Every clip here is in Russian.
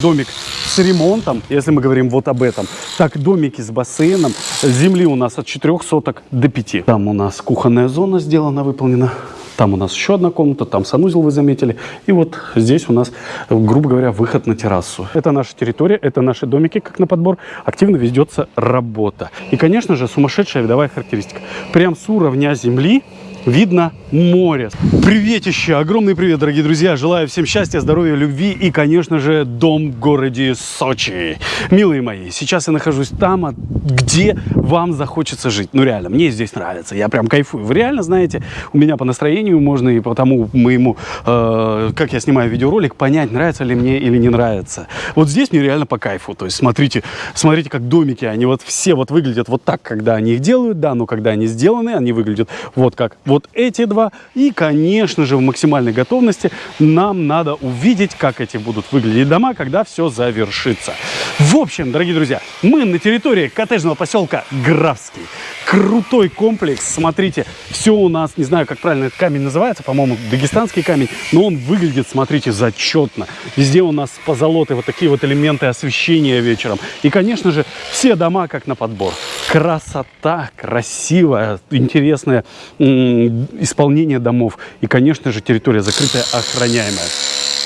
Домик с ремонтом, если мы говорим вот об этом. Так, домики с бассейном. Земли у нас от 4 соток до 5. Там у нас кухонная зона сделана, выполнена. Там у нас еще одна комната, там санузел вы заметили. И вот здесь у нас, грубо говоря, выход на террасу. Это наша территория, это наши домики, как на подбор. Активно ведется работа. И, конечно же, сумасшедшая видовая характеристика. Прям с уровня земли видно море. Приветище, огромный привет, дорогие друзья. Желаю всем счастья, здоровья, любви и, конечно же, дом в городе Сочи. Милые мои, сейчас я нахожусь там, где вам захочется жить. Ну, реально, мне здесь нравится, я прям кайфую. Вы реально знаете, у меня по настроению можно и по тому моему, э, как я снимаю видеоролик, понять, нравится ли мне или не нравится. Вот здесь мне реально по кайфу. То есть, смотрите, смотрите, как домики, они вот все вот выглядят вот так, когда они их делают, да, но когда они сделаны, они выглядят вот как вот эти два. И, конечно же, в максимальной готовности нам надо увидеть, как эти будут выглядеть дома, когда все завершится. В общем, дорогие друзья, мы на территории коттеджного поселка Графский. Крутой комплекс. Смотрите, все у нас, не знаю, как правильно этот камень называется, по-моему, дагестанский камень, но он выглядит, смотрите, зачетно. Везде у нас позолоты, вот такие вот элементы освещения вечером. И, конечно же, все дома как на подбор. Красота, красивая, интересное исполнение домов. И, конечно же, территория закрытая, охраняемая.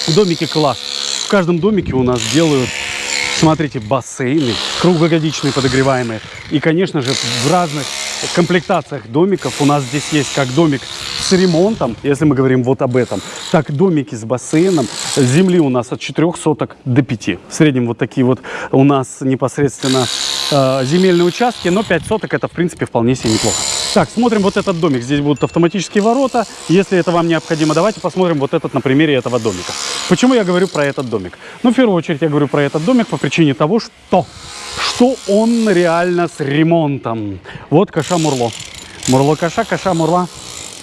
Домики класс. В каждом домике у нас делают Смотрите, бассейны, круглогодичные подогреваемые. И, конечно же, в разных комплектациях домиков у нас здесь есть как домик с ремонтом, если мы говорим вот об этом, так домики с бассейном. Земли у нас от 4 соток до 5. В среднем вот такие вот у нас непосредственно э, земельные участки, но 5 соток это, в принципе, вполне себе неплохо. Так, смотрим вот этот домик. Здесь будут автоматические ворота. Если это вам необходимо, давайте посмотрим вот этот на примере этого домика. Почему я говорю про этот домик? Ну, в первую очередь я говорю про этот домик по причине того, что, что он реально с ремонтом. Вот Каша Мурло. Мурло Каша, Каша Мурла.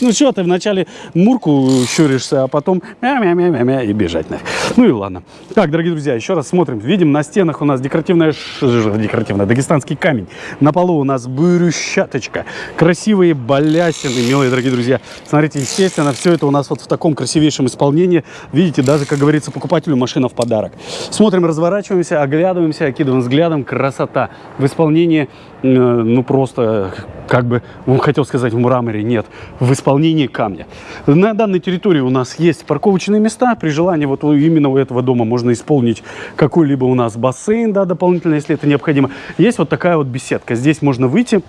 Ну что, ты вначале мурку щуришься, а потом мя-мя-мя-мя-мя и бежать нафиг. Ну и ладно. Так, дорогие друзья, еще раз смотрим. Видим, на стенах у нас декоративная, декоративная дагестанский камень. На полу у нас брусчаточка. Красивые балясины, милые дорогие друзья. Смотрите, естественно, все это у нас вот в таком красивейшем исполнении. Видите, даже, как говорится, покупателю машина в подарок. Смотрим, разворачиваемся, оглядываемся, окидываем взглядом. Красота в исполнении, ну просто, как бы, он хотел сказать, в мраморе. Нет, в исполнении исполнении камня. На данной территории у нас есть парковочные места. При желании вот именно у этого дома можно исполнить какой-либо у нас бассейн, да, дополнительно, если это необходимо. Есть вот такая вот беседка. Здесь можно выйти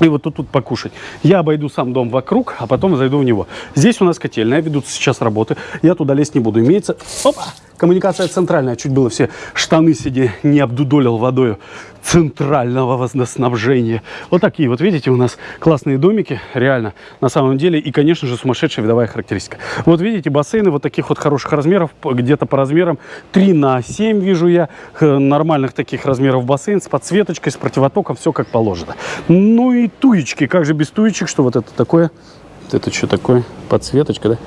и вот тут, тут покушать. Я обойду сам дом вокруг, а потом зайду в него. Здесь у нас котельная, ведутся сейчас работы. Я туда лезть не буду. Имеется... Опа! Коммуникация центральная. Чуть было все штаны сиди не обдудолил водой центрального водоснабжения. Вот такие вот, видите, у нас классные домики, реально, на самом деле. И, конечно же, сумасшедшая видовая характеристика. Вот видите, бассейны вот таких вот хороших размеров, где-то по размерам 3 на 7 вижу я. Нормальных таких размеров бассейн с подсветочкой, с противотоком, все как положено. Ну и туечки, как же без туечек, что вот это такое? Это что такое? Подсветочка, да?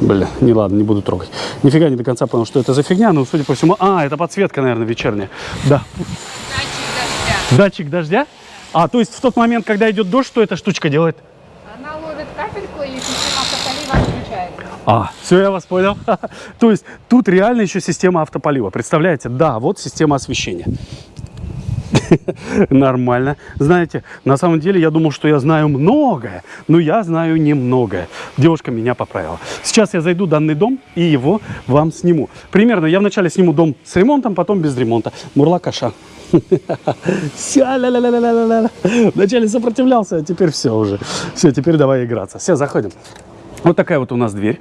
Бля, не ладно, не буду трогать. Нифига не до конца понял, что это за фигня, но судя по всему... А, это подсветка, наверное, вечерняя. Да. Датчик дождя. Датчик дождя? А, то есть в тот момент, когда идет дождь, что эта штучка делает? Она ловит капельку и система автополива отключает. А, все, я вас понял. То есть тут реально еще система автополива. Представляете? Да, вот система освещения. Нормально. Знаете, на самом деле я думал, что я знаю многое, но я знаю немногое. Девушка меня поправила. Сейчас я зайду в данный дом и его вам сниму. Примерно я вначале сниму дом с ремонтом, потом без ремонта. Мурла каша. Все, Вначале сопротивлялся, а теперь все уже. Все, теперь давай играться. Все, заходим. Вот такая вот у нас дверь.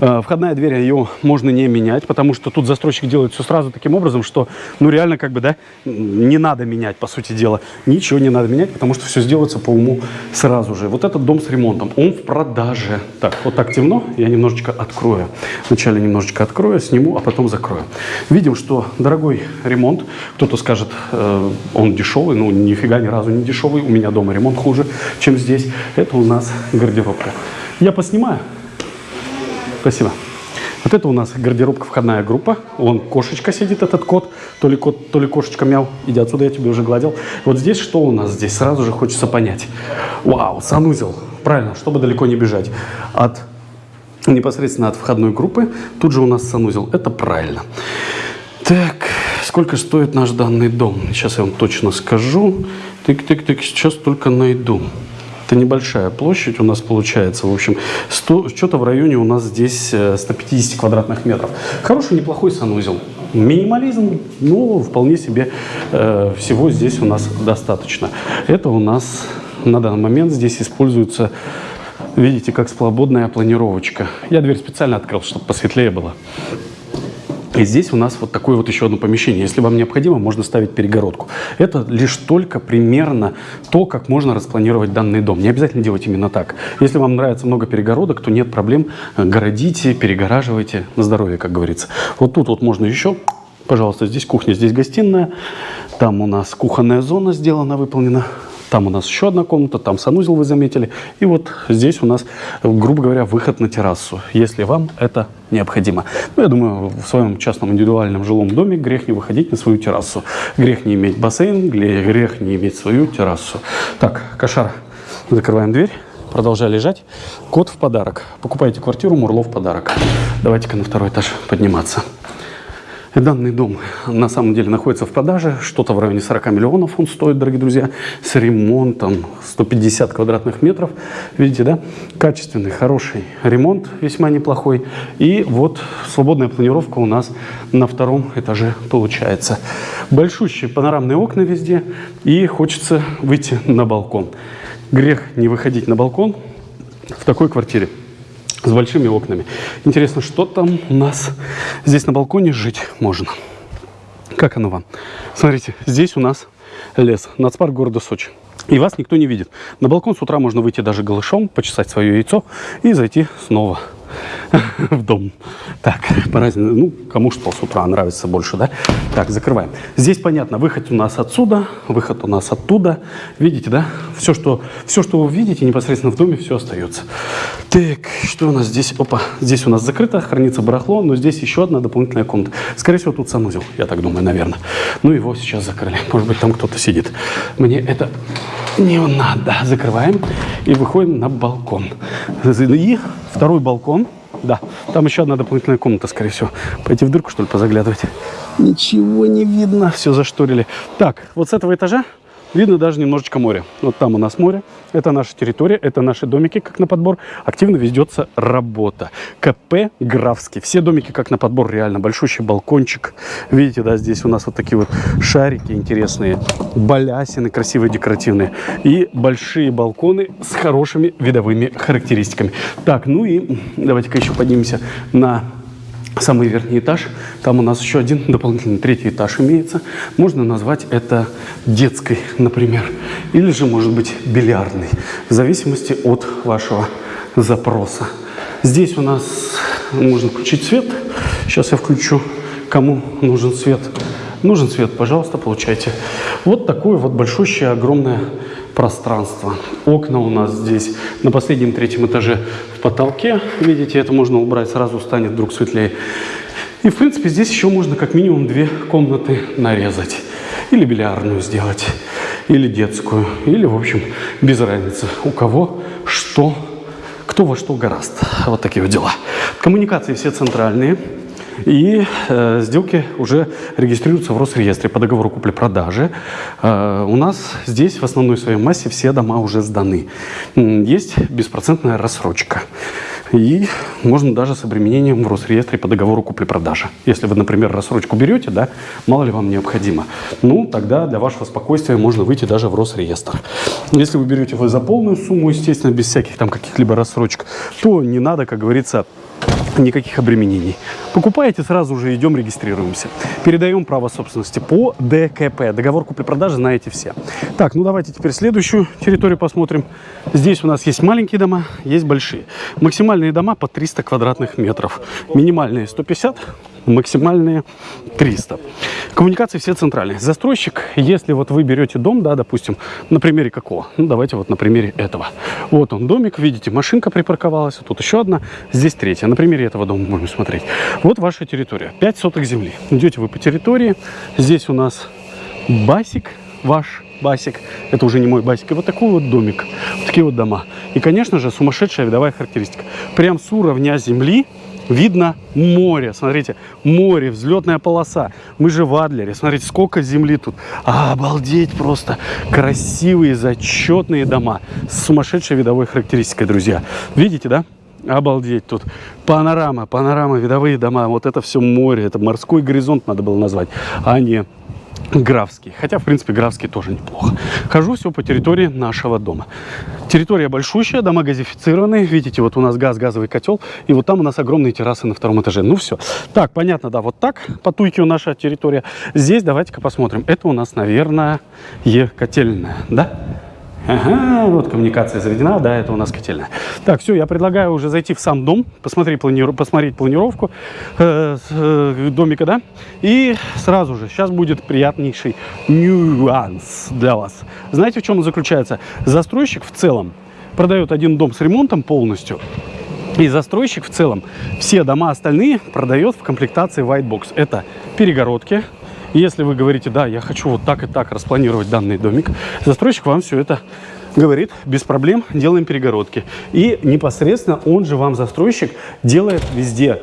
Э, входная дверь, ее можно не менять, потому что тут застройщик делает все сразу таким образом, что, ну, реально, как бы, да, не надо менять, по сути дела. Ничего не надо менять, потому что все сделается по уму сразу же. Вот этот дом с ремонтом, он в продаже. Так, вот так темно, я немножечко открою. Вначале немножечко открою, сниму, а потом закрою. Видим, что дорогой ремонт. Кто-то скажет, э, он дешевый, ну, нифига ни разу не дешевый. У меня дома ремонт хуже, чем здесь. Это у нас гардеробка. Я поснимаю. Спасибо. Вот это у нас гардеробка, входная группа. Вон кошечка сидит, этот кот. То ли кот, то ли кошечка мяу. Иди отсюда, я тебе уже гладил. Вот здесь что у нас здесь? Сразу же хочется понять. Вау, санузел. Правильно, чтобы далеко не бежать. От непосредственно от входной группы. Тут же у нас санузел. Это правильно. Так, сколько стоит наш данный дом? Сейчас я вам точно скажу. Тык-тык-тык, сейчас только найду. Это небольшая площадь у нас получается. В общем, 100, что-то в районе у нас здесь э, 150 квадратных метров. Хороший, неплохой санузел. Минимализм, но вполне себе э, всего здесь у нас достаточно. Это у нас на данный момент здесь используется, видите, как свободная планировочка. Я дверь специально открыл, чтобы посветлее было. И здесь у нас вот такое вот еще одно помещение. Если вам необходимо, можно ставить перегородку. Это лишь только примерно то, как можно распланировать данный дом. Не обязательно делать именно так. Если вам нравится много перегородок, то нет проблем. Городите, перегораживайте на здоровье, как говорится. Вот тут вот можно еще Пожалуйста, здесь кухня, здесь гостиная. Там у нас кухонная зона сделана, выполнена. Там у нас еще одна комната, там санузел вы заметили. И вот здесь у нас, грубо говоря, выход на террасу, если вам это необходимо. Ну, я думаю, в своем частном индивидуальном жилом доме грех не выходить на свою террасу. Грех не иметь бассейн, гре- грех не иметь свою террасу. Так, кошара, закрываем дверь. Продолжай лежать. Код в подарок. Покупайте квартиру, Мурло в подарок. Давайте-ка на второй этаж подниматься. Данный дом на самом деле находится в продаже. Что-то в районе 40 миллионов он стоит, дорогие друзья. С ремонтом 150 квадратных метров. Видите, да? Качественный, хороший ремонт, весьма неплохой. И вот свободная планировка у нас на втором этаже получается. Большущие панорамные окна везде. И хочется выйти на балкон. Грех не выходить на балкон в такой квартире с большими окнами. Интересно, что там у нас здесь на балконе жить можно? Как оно вам? Смотрите, здесь у нас лес, нацпарк города Сочи. И вас никто не видит. На балкон с утра можно выйти даже голышом, почесать свое яйцо и зайти снова в дом. Так, по разнице, ну, кому что с утра нравится больше, да? Так, закрываем. Здесь понятно, выход у нас отсюда, выход у нас оттуда. Видите, да? Все, что, все, что вы видите непосредственно в доме, все остается. Так, что у нас здесь? Опа, здесь у нас закрыто, хранится барахло, но здесь еще одна дополнительная комната. Скорее всего, тут санузел, я так думаю, наверное. Ну, его сейчас закрыли. Может быть, там кто-то сидит. Мне это не надо. Закрываем и выходим на балкон. И второй балкон. Да, там еще одна дополнительная комната, скорее всего. Пойти в дырку, что ли, позаглядывать? Ничего не видно, все зашторили. Так, вот с этого этажа видно даже немножечко море. Вот там у нас море, это наша территория, это наши домики, как на подбор. Активно ведется работа. КП Графский. Все домики, как на подбор, реально. Большущий балкончик. Видите, да, здесь у нас вот такие вот шарики интересные, балясины красивые, декоративные. И большие балконы с хорошими видовыми характеристиками. Так, ну и давайте-ка еще поднимемся на самый верхний этаж. Там у нас еще один дополнительный третий этаж имеется. Можно назвать это детской, например. Или же, может быть, бильярдный. В зависимости от вашего запроса. Здесь у нас можно включить свет. Сейчас я включу, кому нужен свет. Нужен свет, пожалуйста, получайте. Вот такое вот большущее, огромное пространство. Окна у нас здесь на последнем третьем этаже в потолке. Видите, это можно убрать, сразу станет вдруг светлее. И, в принципе, здесь еще можно как минимум две комнаты нарезать. Или бильярдную сделать, или детскую, или, в общем, без разницы. У кого что, кто во что гораст. Вот такие вот дела. Коммуникации все центральные. И э, сделки уже регистрируются в Росреестре по договору купли-продажи. Э, у нас здесь в основной своей массе все дома уже сданы. Есть беспроцентная рассрочка. И можно даже с обременением в Росреестре по договору купли-продажи. Если вы, например, рассрочку берете, да, мало ли вам необходимо, ну, тогда для вашего спокойствия можно выйти даже в Росреестр. Если вы берете вы за полную сумму, естественно, без всяких там каких-либо рассрочек, то не надо, как говорится, никаких обременений. Покупаете, сразу же идем, регистрируемся. Передаем право собственности по ДКП. Договор купли-продажи знаете все. Так, ну давайте теперь следующую территорию посмотрим. Здесь у нас есть маленькие дома, есть большие. Максимальные дома по 300 квадратных метров. Минимальные 150, максимальные 300. Коммуникации все центральные. Застройщик, если вот вы берете дом, да, допустим, на примере какого? Ну, давайте вот на примере этого. Вот он домик, видите, машинка припарковалась, тут еще одна, здесь третья. На примере этого дома будем смотреть. Вот ваша территория, 5 соток земли. Идете вы по территории, здесь у нас басик ваш, басик, это уже не мой басик, и вот такой вот домик, вот такие вот дома. И, конечно же, сумасшедшая видовая характеристика. Прям с уровня земли видно море. Смотрите, море, взлетная полоса. Мы же в Адлере. Смотрите, сколько земли тут. обалдеть просто. Красивые, зачетные дома с сумасшедшей видовой характеристикой, друзья. Видите, да? Обалдеть тут. Панорама, панорама, видовые дома. Вот это все море. Это морской горизонт надо было назвать, а не Графский. Хотя, в принципе, Графский тоже неплохо. Хожу все по территории нашего дома. Территория большущая, дома газифицированные. Видите, вот у нас газ, газовый котел. И вот там у нас огромные террасы на втором этаже. Ну все. Так, понятно, да, вот так по Туйке наша территория. Здесь давайте-ка посмотрим. Это у нас, наверное, котельная, да? Ага, вот коммуникация заведена, да, это у нас котельная. Так, все, я предлагаю уже зайти в сам дом, посмотреть, планиру, посмотреть планировку э, э, домика, да, и сразу же, сейчас будет приятнейший нюанс для вас. Знаете, в чем он заключается? Застройщик в целом продает один дом с ремонтом полностью, и застройщик в целом все дома остальные продает в комплектации White Box. Это перегородки, если вы говорите, да, я хочу вот так и так распланировать данный домик, застройщик вам все это говорит, без проблем, делаем перегородки. И непосредственно он же вам, застройщик, делает везде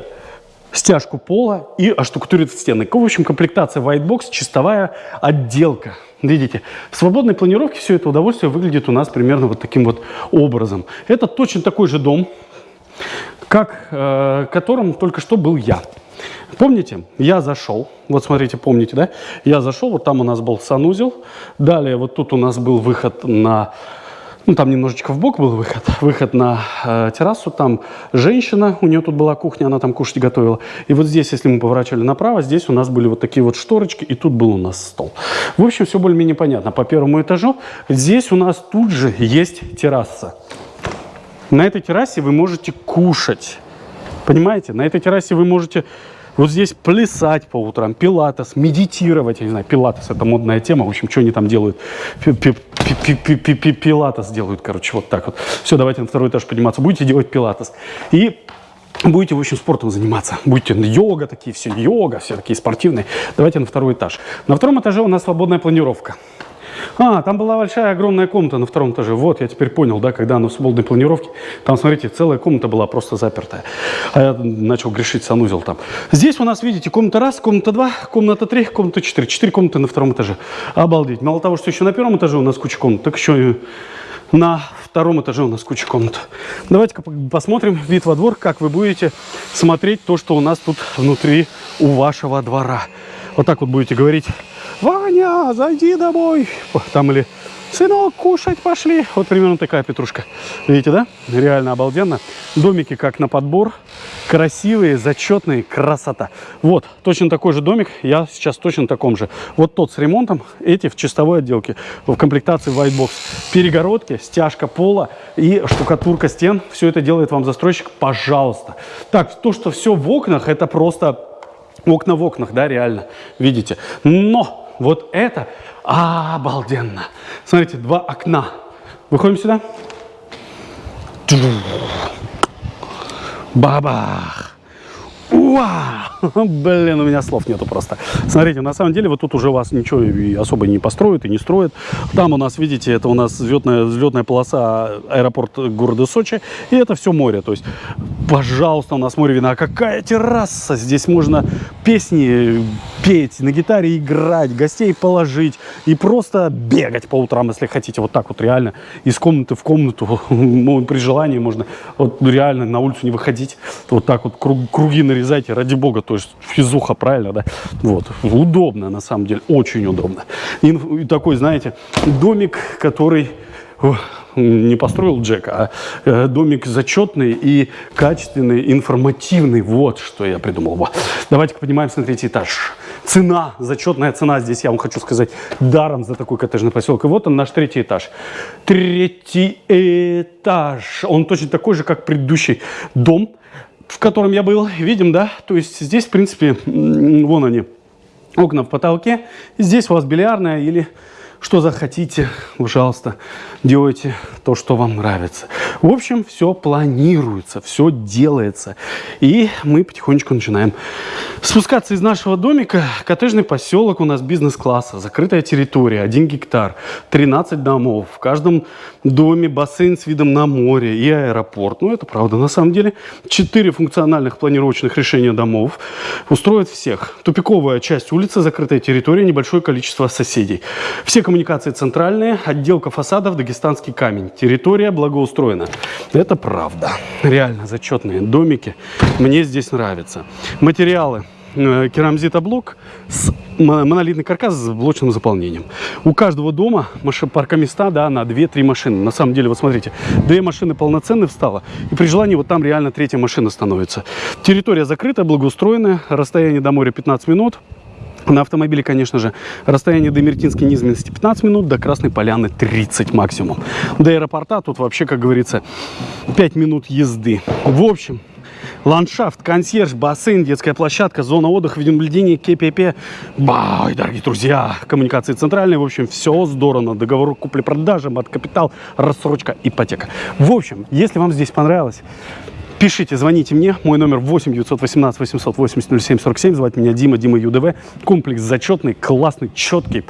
стяжку пола и оштукатурит стены. В общем, комплектация White Box, чистовая отделка. Видите, в свободной планировке все это удовольствие выглядит у нас примерно вот таким вот образом. Это точно такой же дом, как э, которым только что был я. Помните, я зашел, вот смотрите, помните, да? Я зашел, вот там у нас был санузел, далее вот тут у нас был выход на, ну там немножечко в бок был выход, выход на э, террасу, там женщина, у нее тут была кухня, она там кушать готовила. И вот здесь, если мы поворачивали направо, здесь у нас были вот такие вот шторочки, и тут был у нас стол. В общем, все более-менее понятно. По первому этажу здесь у нас тут же есть терраса. На этой террасе вы можете кушать. Понимаете? На этой террасе вы можете вот здесь плясать по утрам, пилатес, медитировать, я не знаю, пилатес это модная тема, в общем, что они там делают, пилатес делают, короче, вот так вот. Все, давайте на второй этаж подниматься, будете делать пилатес. И будете, в общем, спортом заниматься. Будете йога такие, все йога, все такие спортивные. Давайте на второй этаж. На втором этаже у нас свободная планировка. А, там была большая, огромная комната на втором этаже. Вот, я теперь понял, да, когда она в свободной планировке. Там, смотрите, целая комната была просто запертая. А я начал грешить санузел там. Здесь у нас, видите, комната раз, комната два, комната три, комната четыре. Четыре комнаты на втором этаже. Обалдеть. Мало того, что еще на первом этаже у нас куча комнат, так еще и на втором этаже у нас куча комнат. Давайте-ка посмотрим вид во двор, как вы будете смотреть то, что у нас тут внутри у вашего двора. Вот так вот будете говорить Ваня, зайди домой. Там или сынок, кушать пошли. Вот примерно такая петрушка. Видите, да? Реально обалденно. Домики как на подбор. Красивые, зачетные, красота. Вот, точно такой же домик. Я сейчас точно таком же. Вот тот с ремонтом, эти в чистовой отделке. В комплектации White Box. Перегородки, стяжка пола и штукатурка стен. Все это делает вам застройщик, пожалуйста. Так, то, что все в окнах, это просто окна в окнах, да, реально. Видите? Но вот это обалденно. Смотрите, два окна. Выходим сюда. Бабах. Уа! Блин, у меня слов нету просто. Смотрите, на самом деле вот тут уже вас ничего особо не построят и не строят. Там у нас, видите, это у нас взлетная, взлетная полоса аэропорт города Сочи. И это все море. То есть, пожалуйста, у нас море видно. А какая терраса! Здесь можно песни петь, на гитаре играть, гостей положить и просто бегать по утрам, если хотите. Вот так вот реально из комнаты в комнату. При желании можно вот реально на улицу не выходить. Вот так вот круги нарезать вырезайте, ради бога, то есть физуха, правильно, да? Вот, удобно, на самом деле, очень удобно. И, и такой, знаете, домик, который не построил Джек, а э, домик зачетный и качественный, информативный. Вот что я придумал. Давайте-ка поднимаемся на третий этаж. Цена, зачетная цена здесь, я вам хочу сказать, даром за такой коттеджный поселок. И вот он, наш третий этаж. Третий этаж. Он точно такой же, как предыдущий дом в котором я был, видим, да, то есть здесь, в принципе, вон они, окна в потолке, здесь у вас бильярдная или что захотите, пожалуйста, делайте то, что вам нравится. В общем, все планируется, все делается. И мы потихонечку начинаем спускаться из нашего домика. Коттеджный поселок у нас бизнес-класса, закрытая территория, 1 гектар, 13 домов. В каждом доме бассейн с видом на море и аэропорт. Ну, это правда, на самом деле. Четыре функциональных планировочных решения домов устроят всех. Тупиковая часть улицы, закрытая территория, небольшое количество соседей. Все коммуникации центральные, отделка фасадов, дагестанский камень. Территория благоустроена. Это правда. Реально зачетные домики. Мне здесь нравится. Материалы э, керамзитоблок с мо- монолитный каркас с блочным заполнением. У каждого дома маши- паркоместа да, на 2-3 машины. На самом деле, вот смотрите, две машины полноценные встало, и при желании вот там реально третья машина становится. Территория закрытая, благоустроенная, расстояние до моря 15 минут. На автомобиле, конечно же, расстояние до Мертинской низменности 15 минут, до Красной Поляны 30 максимум. До аэропорта тут вообще, как говорится, 5 минут езды. В общем, ландшафт, консьерж, бассейн, детская площадка, зона отдыха, видеонаблюдение, КПП. Бай, дорогие друзья, коммуникации центральные. В общем, все здорово. Договор купли-продажи, мат-капитал, рассрочка, ипотека. В общем, если вам здесь понравилось, Пишите, звоните мне. Мой номер 8 918 880 07 47. Звать меня Дима, Дима ЮДВ. Комплекс зачетный, классный, четкий,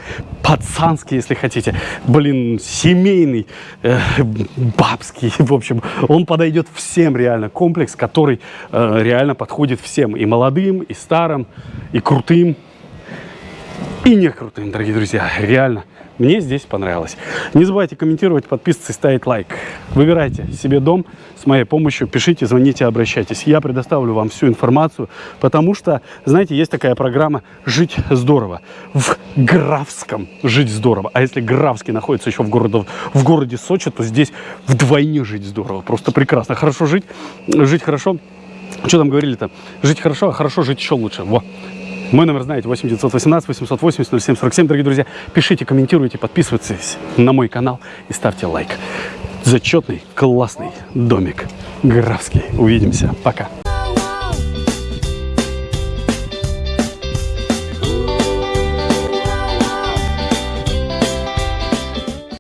пацанский, если хотите. Блин, семейный, э, бабский. В общем, он подойдет всем реально. Комплекс, который э, реально подходит всем. И молодым, и старым, и крутым, и не крутым, дорогие друзья. Реально. Мне здесь понравилось. Не забывайте комментировать, подписываться и ставить лайк. Выбирайте себе дом с моей помощью. Пишите, звоните, обращайтесь. Я предоставлю вам всю информацию, потому что, знаете, есть такая программа «Жить здорово». В Графском «Жить здорово». А если Графский находится еще в, городе, в городе Сочи, то здесь вдвойне жить здорово. Просто прекрасно. Хорошо жить, жить хорошо. Что там говорили-то? Жить хорошо, а хорошо жить еще лучше. Во. Мой номер знаете, 8 918 880 07 47. Дорогие друзья, пишите, комментируйте, подписывайтесь на мой канал и ставьте лайк. Зачетный, классный домик. Графский. Увидимся. Пока.